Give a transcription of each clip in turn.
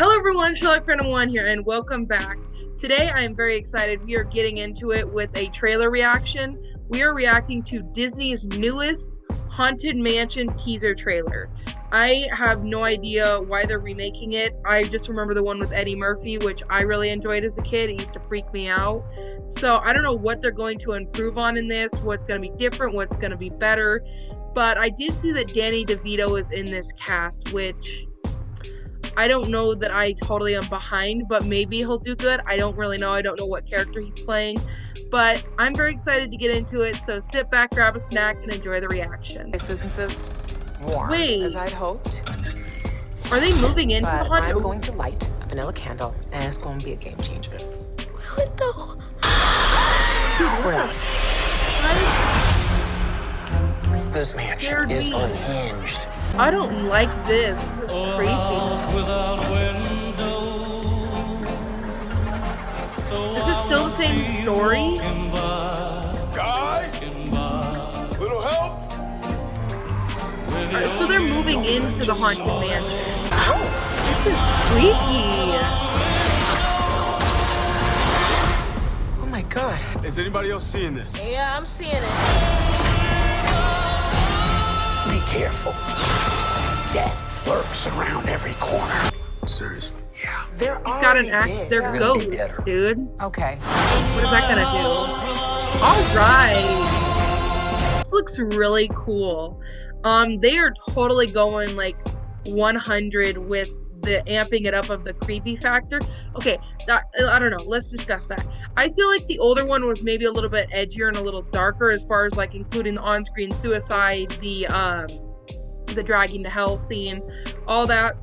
Hello everyone, Sherlock Phantom 1 here, and welcome back. Today I am very excited. We are getting into it with a trailer reaction. We are reacting to Disney's newest Haunted Mansion teaser trailer. I have no idea why they're remaking it. I just remember the one with Eddie Murphy, which I really enjoyed as a kid. It used to freak me out. So I don't know what they're going to improve on in this, what's going to be different, what's going to be better. But I did see that Danny DeVito is in this cast, which I don't know that I totally am behind, but maybe he'll do good. I don't really know. I don't know what character he's playing. But I'm very excited to get into it. So sit back, grab a snack, and enjoy the reaction. This isn't as warm Wait. as I'd hoped. Are they moving into but the haunted? I'm oh. going to light a vanilla candle, and it's going to be a game changer. Will it though? We're out. This mansion Scared is unhinged. I don't like this. This is creepy. Oh, same story? Guys, little help? Alright, so they're moving into the haunted mansion. This is creepy. Oh my god. Is anybody else seeing this? Yeah, I'm seeing it. Be careful. Death lurks around every corner. Seriously? Yeah. They're He's got an axe. dead. They're They're gonna be ghosts, dude. Okay. What is that gonna do? All right. This looks really cool. Um, they are totally going like 100 with the amping it up of the creepy factor. Okay, that, I don't know. Let's discuss that. I feel like the older one was maybe a little bit edgier and a little darker as far as like including the on-screen suicide, the um, the dragging to hell scene, all that.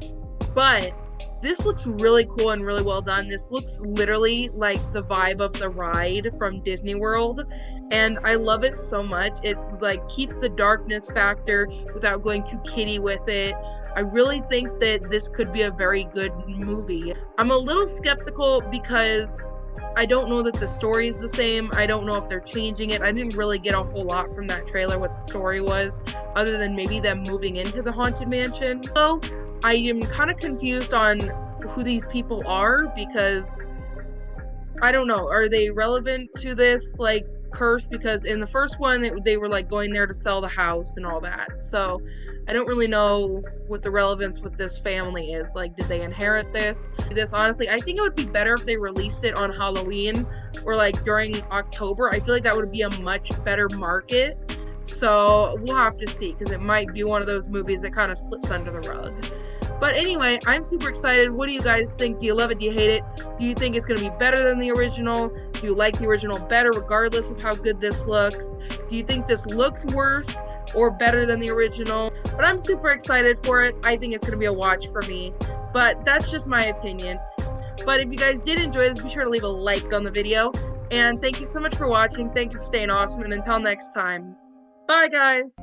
But this looks really cool and really well done. This looks literally like the vibe of the ride from Disney World. And I love it so much. It's like keeps the darkness factor without going too kitty with it. I really think that this could be a very good movie. I'm a little skeptical because I don't know that the story is the same. I don't know if they're changing it. I didn't really get a whole lot from that trailer what the story was, other than maybe them moving into the haunted mansion. So I am kind of confused on who these people are because I don't know. Are they relevant to this like curse? Because in the first one, it, they were like going there to sell the house and all that. So I don't really know what the relevance with this family is. Like, did they inherit this? This honestly, I think it would be better if they released it on Halloween or like during October. I feel like that would be a much better market. So we'll have to see because it might be one of those movies that kind of slips under the rug. But anyway, I'm super excited. What do you guys think? Do you love it? Do you hate it? Do you think it's going to be better than the original? Do you like the original better regardless of how good this looks? Do you think this looks worse or better than the original? But I'm super excited for it. I think it's going to be a watch for me. But that's just my opinion. But if you guys did enjoy this, be sure to leave a like on the video. And thank you so much for watching. Thank you for staying awesome. And until next time, bye guys.